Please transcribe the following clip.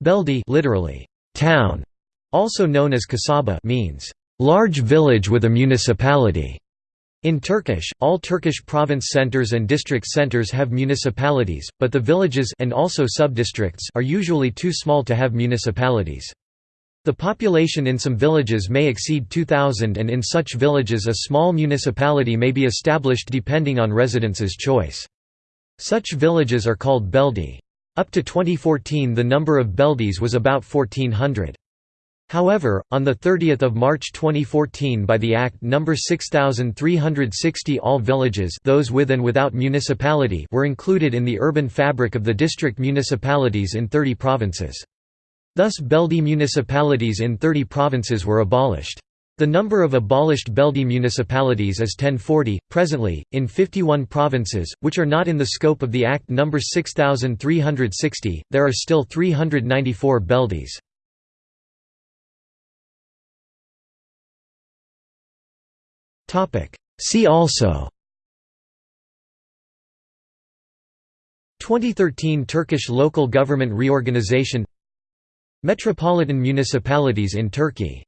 Belde literally, town, also known as kasaba means, large village with a municipality. In Turkish, all Turkish province centers and district centers have municipalities, but the villages and also subdistricts are usually too small to have municipalities. The population in some villages may exceed 2,000 and in such villages a small municipality may be established depending on residents' choice. Such villages are called belde. Up to 2014 the number of beldes was about 1400. However, on 30 March 2014 by the Act No. 6360 all villages those with and without municipality were included in the urban fabric of the district municipalities in 30 provinces. Thus Belde municipalities in 30 provinces were abolished. The number of abolished Belde municipalities is 1040. Presently, in 51 provinces, which are not in the scope of the Act No. 6360, there are still 394 Beldes. See also 2013 Turkish local government reorganization Metropolitan municipalities in Turkey